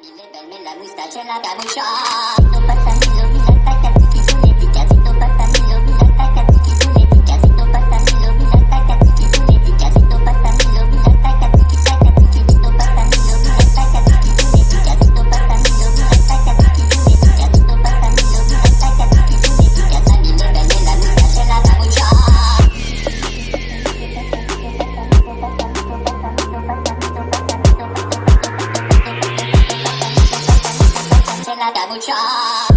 mille belle, la moustache e la camuccia. 赶不上。